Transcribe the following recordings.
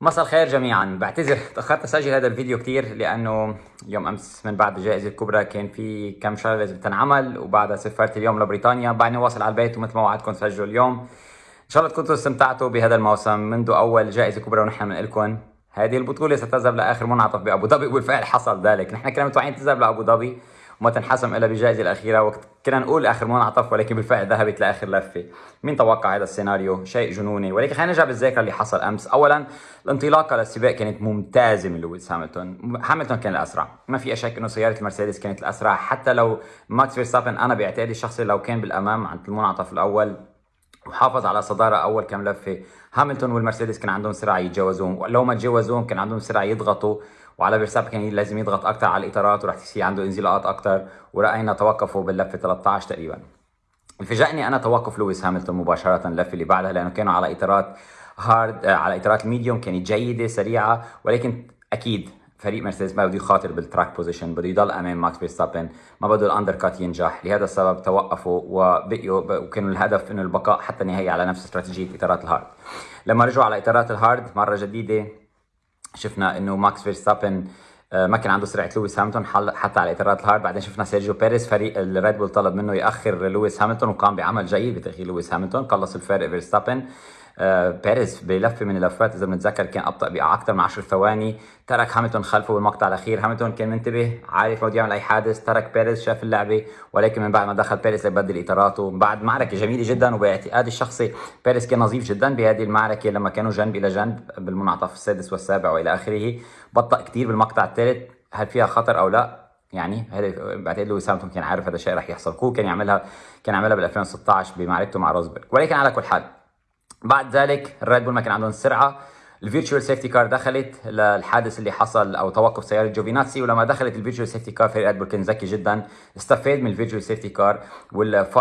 مساء الخير جميعا. بعتذر تأخرت أسجل هذا الفيديو كثير لأنه يوم أمس من بعد الجائزة الكبرى كان في كم شغلة لازم تنعمل وبعدها سافرت اليوم لبريطانيا. بعدني واصل على البيت ومثل ما وعدتكم سجلوا اليوم. إن شاء الله تكونوا استمتعتوا بهذا الموسم منذ أول جائزة كبرى ونحن بنقول هذه البطولة ستذهب لآخر منعطف بأبو ظبي. وبالفعل حصل ذلك. نحن كنا متوقعين تذهب لأبو ظبي. وما تنحسم إلا بالجائزه الأخيرة. وقت كنا نقول آخر منعطف ولكن بالفعل ذهبت لآخر لفة. مين توقع هذا السيناريو؟ شيء جنوني. ولكن خلينا نرجع بالذاكره اللي حصل أمس. اولا الانطلاقة للسباق كانت ممتازة من لويس هاملتون. هاملتون كان الأسرع. ما في شك إنه سيارة المرسيدس كانت الأسرع. حتى لو ماكس فيرستابن أنا باعتقادي الشخصي لو كان بالأمام عند المنعطف الأول وحافظ على صدارة أول كم لفة. هاملتون والمرسيدس كان عندهم سرعة يتجاوزوهم لو ما تجاوزوهم كان عندهم سرعة يضغطوا. وعلى فيرستابن كان لازم يضغط أكثر على الإطارات وراح تصير عنده انزلاقات أكثر ورأينا توقفوا باللفة 13 تقريبا. فاجأني أنا توقف لويس هاملتون مباشرة اللفه اللي بعدها لأنه كانوا على إطارات hard على إطارات ال medium كانت جيدة سريعة. ولكن أكيد فريق مرسيدس ما بده يخاطر بال track position بده يضل أمام ماكس فيرستابن ما بده ال undercut ينجح. لهذا السبب توقفوا وبقيوا وكانوا الهدف إنه البقاء حتى النهايه على نفس استراتيجية إطارات ال hard لما رجعوا على إطارات ال hard مرة جديدة شفنا إنه ماكس فيرستابن آه، ما كان عنده سرعة لويس هاملتون حتى على إطارات ال hard بعدين شفنا سيرجيو بيريز فريق الريد بول طلب منه يأخر لويس هاملتون وقام بعمل جيد بتأخير لويس هاملتون قلص الفارق فيرستابن. بيريز بلفه من اللفات. إذا بنتذكر كان أبطأ باكثر من 10 ثواني. ترك هاملتون خلفه بالمقطع الأخير. هاملتون كان منتبه عارف بده يعمل اي حادث. ترك بيريز شاف اللعبة ولكن من بعد ما دخل بيريز ليبدل إطاراته. بعد معركة جميلة جدا وباعتقادي الشخصي بيريز كان نظيف جدا بهذه المعركة. لما كانوا جنب إلى جنب بالمنعطف السادس والسابع وإلى آخره بطأ كثير بالمقطع الثالث. هل فيها خطر أو لا؟ يعني بعتقد لويس هاملتون كان عارف هذا الشيء رح يحصل؟ كو كان يعملها كان يعملها بال 2016 بمعركته مع روزبرغ. ولكن على كل حال بعد ذلك الريد بول ما كان عندهم السرعه ال virtual safety car دخلت للحادث اللي حصل أو توقف سيارة جوفيناتسي ولما دخلت ال virtual safety car فريق بول كان ذكي جدا استفاد من ال virtual safety car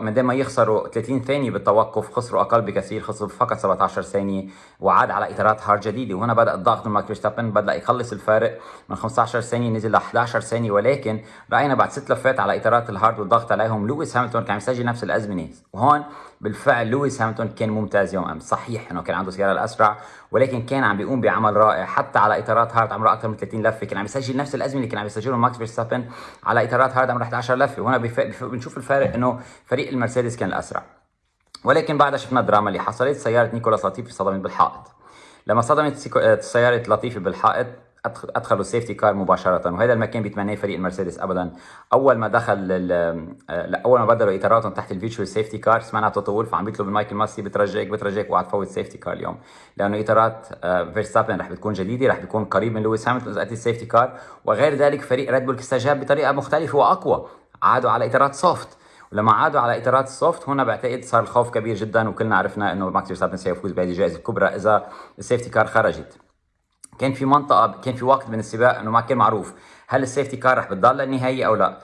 من دام ما يخسروا 30 ثانية بالتوقف خسروا أقل بكثير خسروا فقط 17 ثانية وعاد على إطارات hard جديدة. وهنا بدأ الضغط من ماكس بدأ يقلص الفارق من 15 ثانية نزل ل 11 ثانية ولكن رأينا بعد ست لفات على إطارات ال hard والضغط عليهم لويس هاملتون كان يسجل نفس الأزمنة. وهون بالفعل لويس هاملتون كان ممتاز يوم أمس. صحيح إنه كان عنده سيارة الأسرع ولكن كان عم بيقوم بعمل رائع. حتى على إطارات hard عمره أكثر من 30 لفة. كان عم يسجل نفس الأزمنة اللي كان عم يسجلهم ماكس فيرستابن على إطارات hard عمره 11 لفة. وهنا بنشوف الفارق إنه فريق المرسيدس كان الأسرع. ولكن بعدها شفنا الدراما اللي حصلت. سيارة نيكولاس لطيفي صدمت بالحائط. لما صدمت سيارة لطيفي بالحائط ادخلوا ال safety car مباشرة. وهذا ما كان بيتمناه فريق المرسيدس ابدا. أول ما دخل أول ما بدلوا إطاراتهم تحت ال virtual safety car سمعنا توتو وولف عم بيطلب من مايكل ماسي بترجاك بترجاك وعد تفوت safety car اليوم. لأنه إطارات فيرستابن رح بتكون جديدة رح بيكون قريب من لويس هاملتون إذا ال safety car وغير ذلك فريق ريد بول استجاب بطريقة مختلفة وأقوى. عادوا على إطارات soft ولما عادوا على إطارات ال soft هنا بعتقد صار الخوف كبير جدا وكلنا عرفنا إنه ماكس فيرستابن سيفوز بهذه الجائزة الكبرى إذا ال safety car خرجت. كان في منطقة كان في وقت من السباق إنه ما كان معروف هل ال safety car رح بتضل للنهايه أو لا.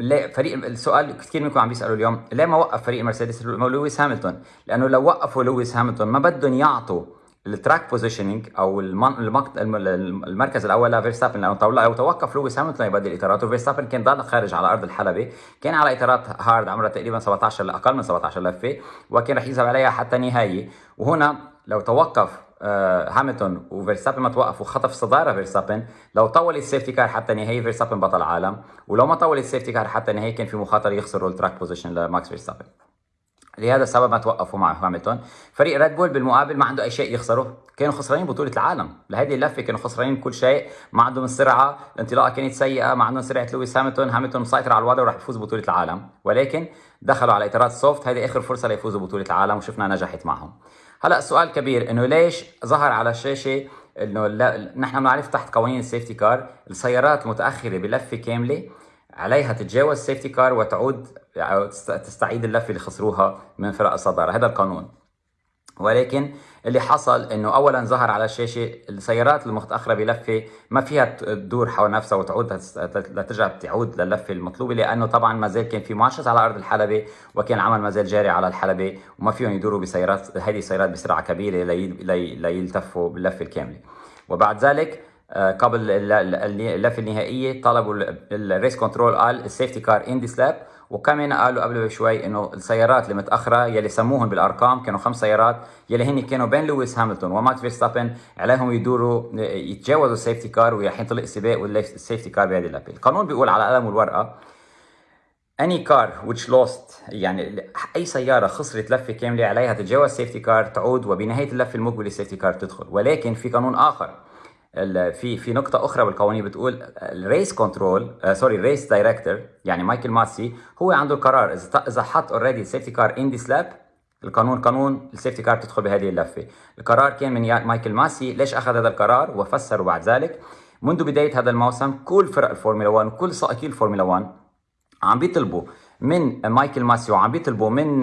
ليه فريق السؤال كثير منكم عم بيسالوا اليوم ليه ما وقف فريق مرسيدس لويس هاملتون؟ لأنه لو وقفوا لويس هاملتون ما بدهم يعطوا ال track positioning أو المركز الأول لفيرستابن لأنه لو توقف لويس هاملتون يبدل اطاراته فيرستابن كان ضل خارج على أرض الحلبة كان على إطارات hard عمرها تقريبا 17 أقل من 17 لفة وكان رح يذهب عليها حتى النهايه وهنا لو توقف آه، هاملتون وفيرستابن ما توقف وخطف صدارة فيرستابن. لو طول ال safety car حتى النهايه فيرستابن بطل عالم ولو ما طول ال safety car حتى النهايه كان في مخاطرة يخسروا ال track position لماكس فيرستابن. لهذا السبب ما توقفوا مع هاملتون. فريق ريد بول بالمقابل ما عنده أي شيء يخسره كانوا خسرانين بطولة العالم. لهذه اللفة كانوا خسرانين كل شيء. ما عندهم السرعة الانطلاقة كانت سيئة ما عندهم سرعة لويس هاملتون. هاملتون مسيطر على الوضع وراح يفوز بطولة العالم. ولكن دخلوا على إطارات soft هذه آخر فرصة ليفوزوا بطولة العالم وشفنا نجحت معهم. هلا السؤال كبير إنه ليش ظهر على الشاشة إنه نحن بنعرف تحت قوانين ال safety car السيارات المتاخره بلفة كاملة؟ عليها تتجاوز ال safety car وتعود تستعيد اللفه اللي خسروها من فرق الصدارة. هذا القانون. ولكن اللي حصل إنه اولا ظهر على الشاشة السيارات المتأخرة بلفة ما فيها تدور حول نفسها وتعود لترجع تعود للفه المطلوبة لأنه طبعا ما زال كان في marshals على أرض الحلبة وكان العمل ما زال جاري على الحلبة وما فيهم يدوروا بسيارات هذه السيارات بسرعة كبيرة ليلتفوا باللفة الكاملة. وبعد ذلك قبل اللفه النهائية طلبوا ال race control قال ال safety car in this lap وكمان قالوا قبل بشوي إنه السيارات المتاخره يلي سموهم بالأرقام كانوا خمس سيارات يلي هن كانوا بين لويس هاملتون وماكس فيرستابن عليهم يدوروا يتجاوزوا ال safety car وراح ينطلق السباق وال safety car بهذه اللفه القانون بيقول على القلم والورقة any car which lost يعني أي سيارة خسرت لفة كاملة عليها تتجاوز safety car تعود وبنهاية اللفة المقبلة ال safety car تدخل. ولكن في قانون آخر في في نقطة أخرى بالقوانين بتقول ال race control sorry ال race director يعني مايكل ماسي هو عنده القرار. إذا حط already ال safety car in this lap القانون قانون ال safety car تدخل بهذه اللفة. القرار كان من مايكل ماسي ليش أخذ هذا القرار؟ وفسره بعد ذلك منذ بداية هذا الموسم كل فرق الفورمولا 1 وكل سائقي الفورمولا 1 عم بيطلبوا من مايكل ماسي وعم بيطلبوا من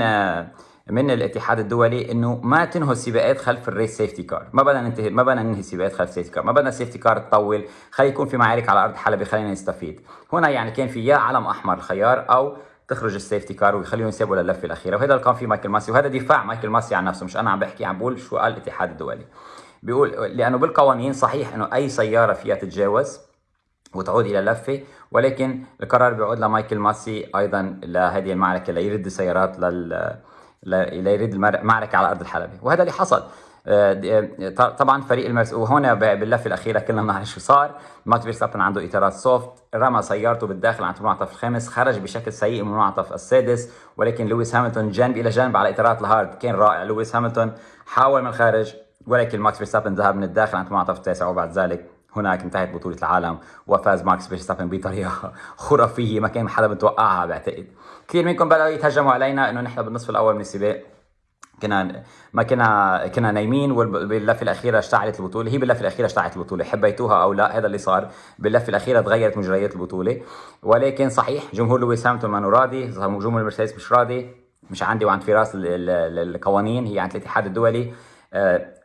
من الاتحاد الدولي إنه ما تنهوا السباقات خلف ال race safety car ما بدنا ننتهي ما بدنا ننهي السباقات خلف safety car ما بدنا ال safety car تطول. خلي يكون في معارك على أرض حلبة. خلينا نستفيد. هنا يعني كان في يا علم أحمر الخيار أو تخرج ال safety car ويخليهم يتسابقوا للفة الأخيرة. وهذا اللي كان فيه مايكل ماسي. وهذا دفاع مايكل ماسي عن نفسه. مش أنا عم بحكي عم بقول شو قال الاتحاد الدولي. بيقول لأنه بالقوانين صحيح إنه أي سيارة فيها تتجاوز وتعود إلى اللفة ولكن القرار بيعود لمايكل ماسي أيضا لهذه المعركة ليرد السيارات لل ليرد المعركه على أرض الحلبة. وهذا اللي حصل. آه، آه، طبعا فريق المرسيدس وهنا باللفه الأخيرة كلنا بنعرف شو صار. ماكس فيرستابن عنده اطارات soft. رمى سيارته بالداخل عند المنعطف الخامس خرج بشكل سيء من المنعطف السادس. ولكن لويس هاملتون جنب إلى جنب على إطارات ال hard. كان رائع. لويس هاملتون حاول من الخارج ولكن ماكس فيرستابن ذهب من الداخل عند المنعطف التاسع. وبعد ذلك هناك انتهت بطولة العالم وفاز ماكس فيرستابن بطريقة خرافية ما كان حدا متوقعها بعتقد. كثير منكم بدأوا يتهجموا علينا إنه نحن بالنصف الأول من السباق. كنا ما كنا كنا نايمين وباللفه الأخيرة اشتعلت البطولة. هي باللفه الأخيرة اشتعلت البطولة حبيتوها أو لا هذا اللي صار. باللفه الأخيرة تغيرت مجريات البطولة. ولكن صحيح جمهور لويس هاملتون ما راضي جمهور المرسيدس مش راضي مش عندي وعند فراس القوانين هي عند الاتحاد الدولي.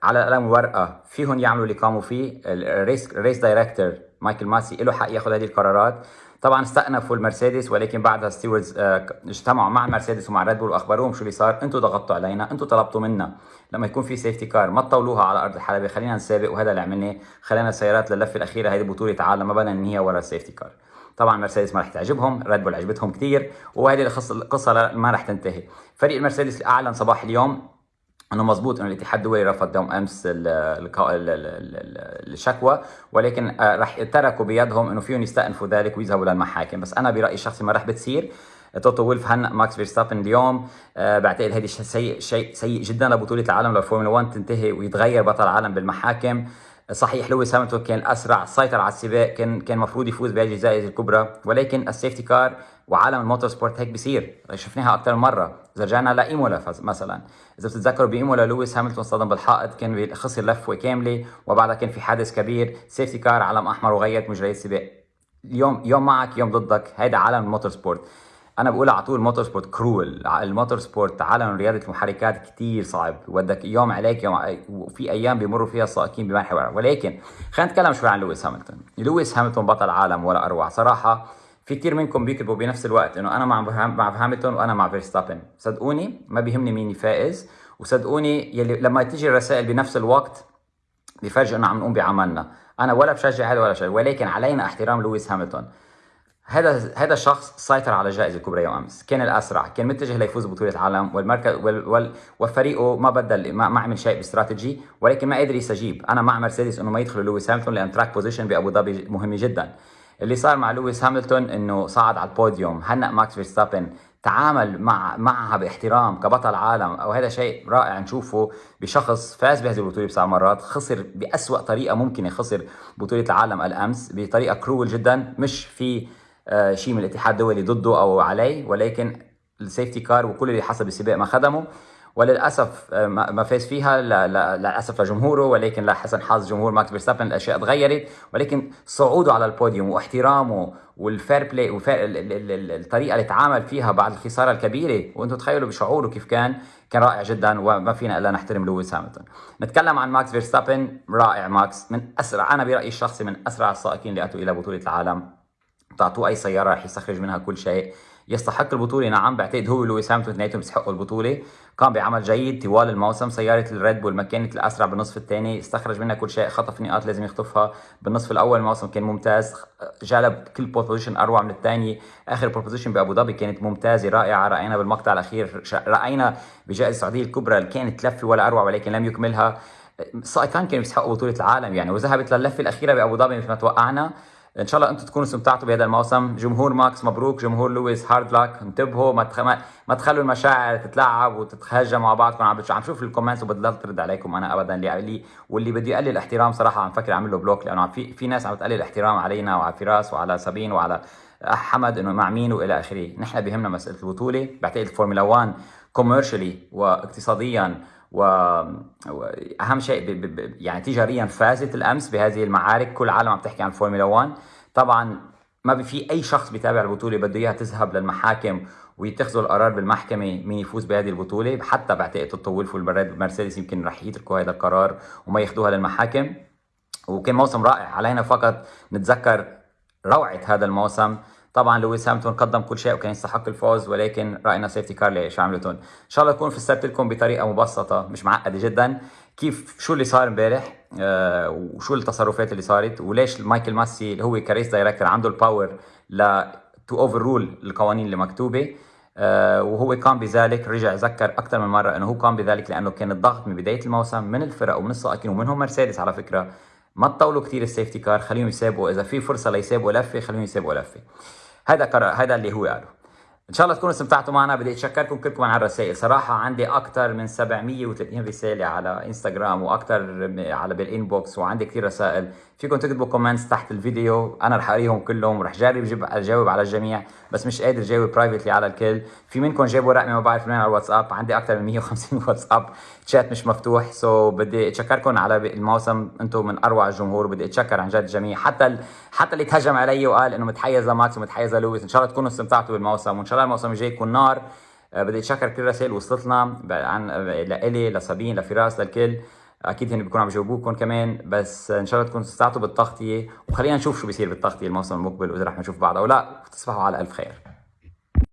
على قلم ورقة فيهم يعملوا اللي قاموا فيه. ال race race director مايكل ماسي له حق ياخذ هذه القرارات. طبعا استأنفوا المرسيدس ولكن بعدها stewards آه اجتمعوا مع المرسيدس ومع ريد بول وأخبروهم شو اللي صار. أنتم ضغطتوا علينا أنتم طلبتوا منا لما يكون في safety car ما تطولوها على أرض الحلبة. خلينا نسابق وهذا اللي عملناه. خلينا السيارات للفه الأخيرة هذه بطولة عالم ما بدنا ننهيها ورا ال safety car طبعا مرسيدس ما رح تعجبهم ريد بول عجبتهم كثير وهذه القصة ما رح تنتهي. فريق المرسيدس اعلن صباح اليوم انه مزبوط انه الاتحاد الدولي رفض يوم أمس الشكوى ولكن آه، رح تركوا بيدهم إنه فيهم يستأنفوا ذلك ويذهبوا للمحاكم. بس أنا برأيي الشخصي ما رح بتصير. توتو وولف هنأ ماكس فيرستابن اليوم أه بعتقد هذا سيء شيء سيء جدا لبطولة العالم للفورمولا 1 تنتهي ويتغير بطل العالم بالمحاكم. صحيح لويس هاملتون كان أسرع سيطر على السباق كان كان المفروض يفوز بهذه الجائزة الكبرى ولكن ال safety car وعالم ال motorsport هيك بيصير. شفناها أكثر مرة. إذا رجعنا لايمولا مثلا. إذا بتتذكروا بإيمولا لويس هاملتون صدم بالحائط كان خسر لفة كاملة وبعدها كان في حادث كبير. safety car علم أحمر وغيرت مجريات السباق اليوم يوم معك يوم ضدك هيدا عالم ال motorsport. أنا بقول على طول ال motorsport cruel ال motorsport عالم رياضه المحركات كثير صعب. ودك يوم عليك يوم وفي أيام بيمروا فيها السائقين بمنحى ولكن خلينا نتكلم شوي عن لويس هاملتون لويس هاملتون بطل عالم ولا أروع. صراحة في كثير منكم بيكتبوا بنفس الوقت إنه أنا مع مع هاملتون وأنا مع فيرستابن. صدقوني ما بيهمني مين فائز وصدقوني يلي لما تيجي الرسائل بنفس الوقت بفرجوا انه عم نقوم بعملنا. أنا ولا بشجع هذا ولا شيء ولكن علينا احترام لويس هاملتون هذا هذا الشخص سيطر على الجائزه الكبرى يوم امس، كان الأسرع، كان متجه ليفوز ببطوله العالم والمركز وال وال وفريقه ما بدل ما, ما عمل شيء باستراتيجي ولكن ما قدر يستجيب، أنا مع مرسيدس إنه ما يدخلوا لويس هاملتون لأن track position بأبو ظبي مهمه جدا. اللي صار مع لويس هاملتون إنه صعد على البوديوم، هنأ ماكس فيرستابن تعامل مع معها باحترام كبطل عالم. أو هذا شيء رائع نشوفه بشخص فاز بهذه البطولة بسبع مرات خسر بأسوأ طريقة ممكنة خسر بطولة العالم الأمس بطريقة cruel جدا مش في آه، شيء من الاتحاد الدولي ضده أو عليه ولكن ال safety car وكل اللي حصل بالسباق ما خدمه. وللأسف آه، ما فاز فيها للاسف لجمهوره ولكن لحسن حظ جمهور ماكس فيرستابن الأشياء تغيرت. ولكن صعوده على البوديوم واحترامه وال fair play والطريقة اللي تعامل فيها بعد الخسارة الكبيرة. وأنتم تخيلوا بشعوره كيف كان كان رائع جدا وما فينا إلا نحترم لويس هاميلتون نتكلم عن ماكس فيرستابن. رائع ماكس من أسرع أنا برأيي الشخصي من أسرع السائقين اللي أتوا إلى بطولة العالم. تعطوه أي سيارة رح يستخرج منها كل شيء. يستحق البطولة. نعم بعتقد هو لويس هاميلتون اثنيناتهم بيستحقوا البطولة. قام بعمل جيد طوال الموسم سيارة الريد بول ما كانت الأسرع بالنصف الثاني. استخرج منها كل شيء خطف نقاط لازم يخطفها. بالنصف الأول الموسم كان ممتاز جلب pole position أروع من الثاني. آخر position بأبو ظبي كانت ممتازة رائعة. رأينا بالمقطع الأخير رأينا بجائزة السعودية الكبرى اللي كانت لفة ولا أروع ولكن لم يكملها. سائقان كانوا يستحقوا بطولة العالم يعني وذهبت للفة الأخيرة بأبو ظبي مثل ما توقعنا. إن شاء الله أنتم تكونوا استمتعتوا بهذا الموسم. جمهور ماكس مبروك جمهور لويس hard luck انتبهوا ما تخ... ما تخلوا المشاعر تتلاعب وتتهجم مع بعضكم. عم عم شوف ال comments وبضل ترد عليكم. أنا ابدا اللي واللي بده يقلل احترام صراحة عم فكر اعمل له block لأنه في في ناس عم تقلل احترام علينا وعلى فراس وعلى سابين وعلى حمد إنه مع مين وإلى آخره. نحن بهمنا مسألة البطولة. بعتقد الفورمولا 1 commercially واقتصاديا واهم شيء ب... ب... يعني تجاريا فازت الأمس بهذه المعارك. كل العالم عم تحكي عن الفورمولا 1 طبعا ما في أي شخص بيتابع البطولة بده إياها تذهب للمحاكم ويتخذوا القرار بالمحكمة مين يفوز بهذه البطولة. حتى بعتقد توتو وولف والمرسيدس يمكن رح يتركوا هذا القرار وما ياخذوها للمحاكم. وكان موسم رائع. علينا فقط نتذكر روعة هذا الموسم. طبعا لويس هاميلتون قدم كل شيء وكان يستحق الفوز ولكن رأينا safety car لشاملتون إن شاء الله اكون فسرت لكم بطريقة مبسطة مش معقدة جدا. كيف شو اللي صار امبارح؟ آه وشو التصرفات اللي صارت؟ وليش مايكل ماسي اللي هو race director عنده ال power ل to overrule القوانين اللي مكتوبة؟ آه وهو قام بذلك رجع ذكر أكثر من مرة إنه هو قام بذلك لأنه كان الضغط من بداية الموسم من الفرق ومن السائقين ومنهم مرسيدس على فكرة. ما تطولوا كثير ال safety car خليهم يسابقوا. إذا في فرصة ليسابقوا لفة خليهم يسابقوا لفة. هذا قرار هذا اللي هو قاله. إن شاء الله تكونوا استمتعتوا معنا. بدي اتشكركم كلكم على الرسائل صراحة عندي أكثر من 730 رساله على إنستغرام وأكثر على بال inbox وعندي كثير رسائل. فيكم تكتبوا comments تحت الفيديو. أنا رح أقريهم كلهم. ورح جرب أجاوب على الجميع. بس مش قادر جاوب privately على الكل. في منكم جابوا رقمي ما بعرف وين على الواتساب؟ عندي أكثر من 150 واتساب. تشات مش مفتوح so بدي أتشكركم على الموسم. أنتم من أروع الجمهور بدي أتشكر عن جد الجميع حتى ال... حتى اللي تهجم علي وقال إنه متحيز لماكس ومتحيز لويس إن شاء الله تكونوا استمتعتوا بالموسم وإن شاء الله الموسم الجاي يكون نار. آه، بدي أتشكر كل رسائل وصلتنا. عن لإلي لسابين لفراس للكل. أكيد هن بيكونوا عم يجاوبوكم كمان بس إن شاء الله تكونوا استمتعتوا بالتغطية وخلينا نشوف شو بيصير بالتغطية الموسم المقبل وإذا رح نشوف بعض أو لا تصبحوا على ألف خير.